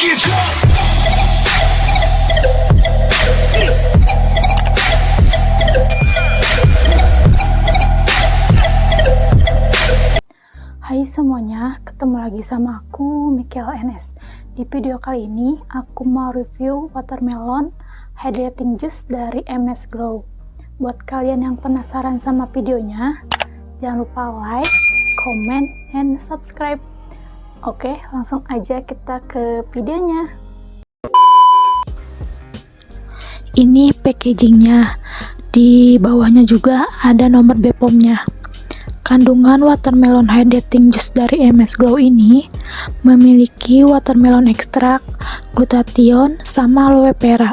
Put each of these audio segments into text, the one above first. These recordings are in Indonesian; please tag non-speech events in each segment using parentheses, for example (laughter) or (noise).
Hai semuanya, ketemu lagi sama aku Michael NS. Di video kali ini aku mau review watermelon hydrating juice dari MS Glow. Buat kalian yang penasaran sama videonya, jangan lupa like, comment, and subscribe. Oke, langsung aja kita ke videonya. Ini packagingnya. Di bawahnya juga ada nomor BPOM-nya. Kandungan watermelon hydrating juice dari MS Glow ini memiliki watermelon ekstrak, glutathione, sama aloe vera.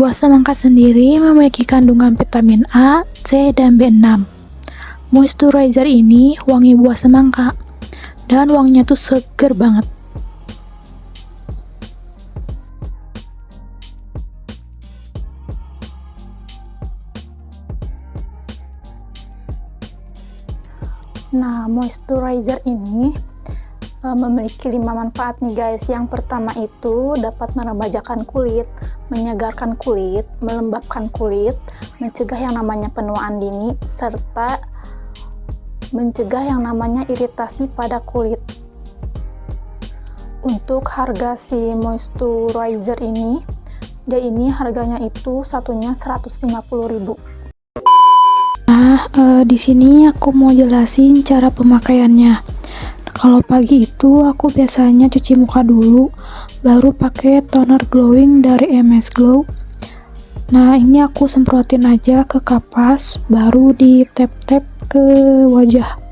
Buah semangka sendiri memiliki kandungan vitamin A, C, dan B6. Moisturizer ini wangi buah semangka, dan wanginya tuh seger banget. Nah, moisturizer ini uh, memiliki lima manfaat nih guys. Yang pertama itu dapat meremajakan kulit, menyegarkan kulit, melembabkan kulit, mencegah yang namanya penuaan dini, serta mencegah yang namanya iritasi pada kulit. Untuk harga si moisturizer ini, dia ini harganya itu satunya 150.000 Nah, uh, di sini aku mau jelasin cara pemakaiannya. Kalau pagi itu aku biasanya cuci muka dulu, baru pakai toner glowing dari MS Glow. Nah, ini aku semprotin aja ke kapas, baru di tap-tap ke wajah.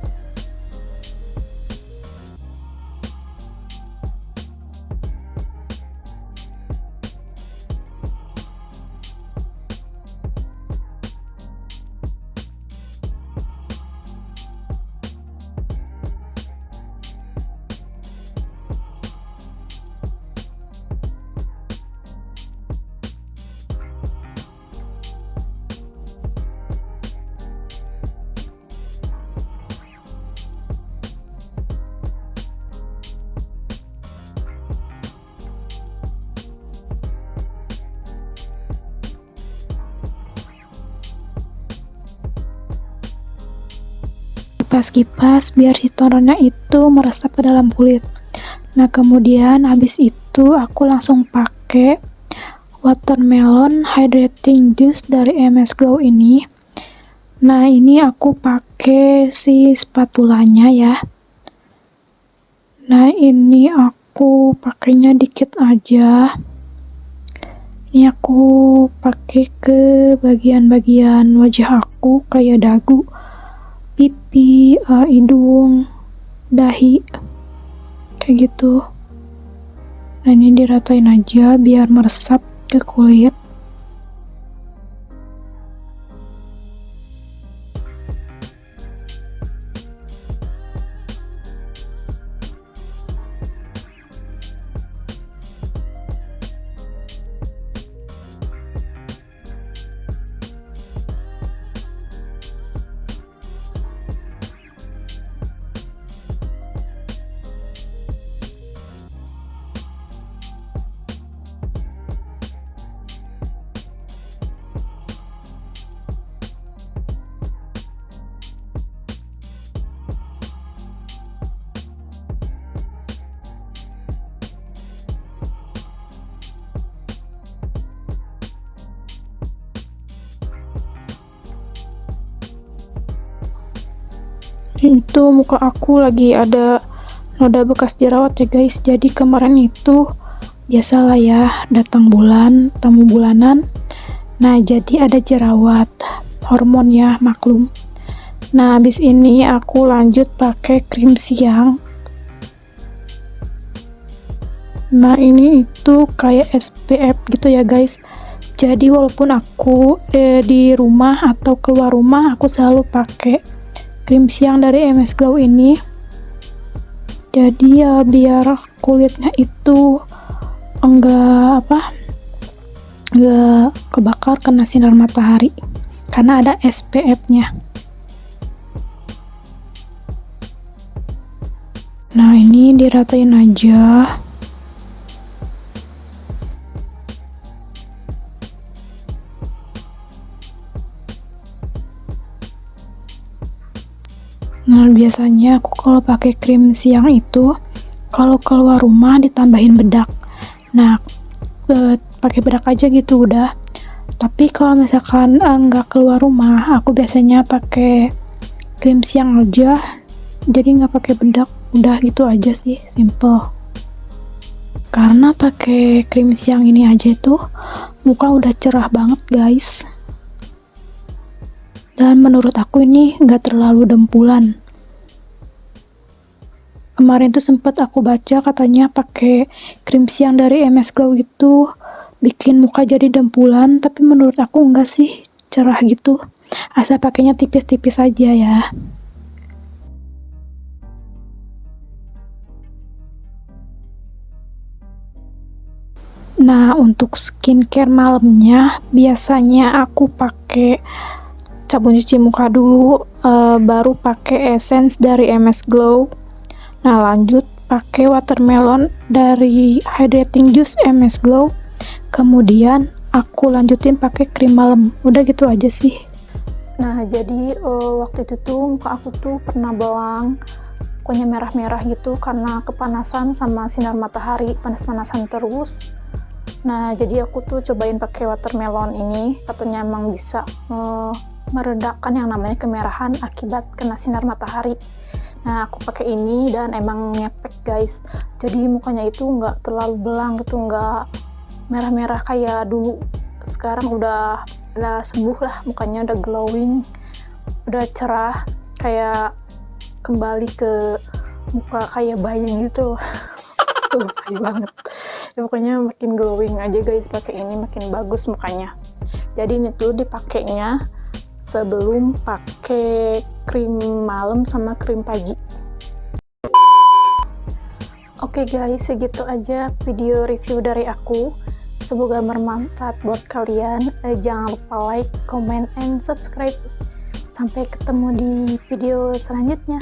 Kipas-kipas biar si tonernya itu meresap ke dalam kulit. Nah kemudian habis itu aku langsung pakai watermelon hydrating juice dari MS Glow ini. Nah ini aku pakai si spatulanya ya. Nah ini aku pakainya dikit aja. Ini aku pakai ke bagian-bagian wajah aku kayak dagu pipi, uh, hidung, dahi, kayak gitu. Nah ini diratain aja biar meresap ke kulit. Itu muka aku lagi ada noda bekas jerawat ya guys. Jadi kemarin itu biasalah ya datang bulan tamu bulanan. Nah jadi ada jerawat hormon ya maklum. Nah habis ini aku lanjut pakai krim siang. Nah ini itu kayak SPF gitu ya guys. Jadi walaupun aku eh, di rumah atau keluar rumah aku selalu pakai krim siang dari MS Glow ini. Jadi ya biar kulitnya itu enggak apa enggak kebakar kena sinar matahari. Karena ada SPF nya nah ini diratain aja Nah, biasanya aku kalau pakai krim siang itu kalau keluar rumah ditambahin bedak. Nah, e, pakai bedak aja gitu udah. Tapi kalau misalkan eh, keluar rumah, aku biasanya pakai krim siang aja. Jadi nggak pakai bedak, udah gitu aja sih, simple. Karena pakai krim siang ini aja tuh muka udah cerah banget guys dan menurut aku ini nggak terlalu dempulan kemarin tuh sempat aku baca katanya pakai krim siang dari MS Glow itu bikin muka jadi dempulan tapi menurut aku enggak sih. Cerah gitu. Asal pakainya tipis-tipis aja ya. Nah, untuk skincare malamnya biasanya aku pakai sabun cuci muka dulu uh, baru pakai essence dari MS Glow nah lanjut pakai watermelon dari hydrating juice MS Glow. Kemudian aku lanjutin pakai krim malam. Udah gitu aja sih. Nah jadi uh, waktu itu tuh muka aku tuh pernah bawang pokoknya merah-merah gitu karena kepanasan sama sinar matahari panas-panasan terus. Nah jadi aku tuh cobain pakai watermelon ini. Katanya emang bisa uh, meredakan yang namanya kemerahan akibat kena sinar matahari nah aku pakai ini dan emang ngepek guys. Jadi mukanya itu nggak terlalu belang gitu nggak merah-merah kayak dulu. Sekarang udah udah sembuh lah mukanya udah glowing udah cerah kayak kembali ke muka kayak bayi gitu. (laughs) Bayi banget. Ya, pokoknya makin glowing aja guys. Pakai ini makin bagus mukanya. Jadi ini tuh dipakainya sebelum pakai krim malam sama krim pagi. Oke okay guys segitu aja video review dari aku. Semoga bermanfaat buat kalian. Eh, jangan lupa like, comment, and subscribe. Sampai ketemu di video selanjutnya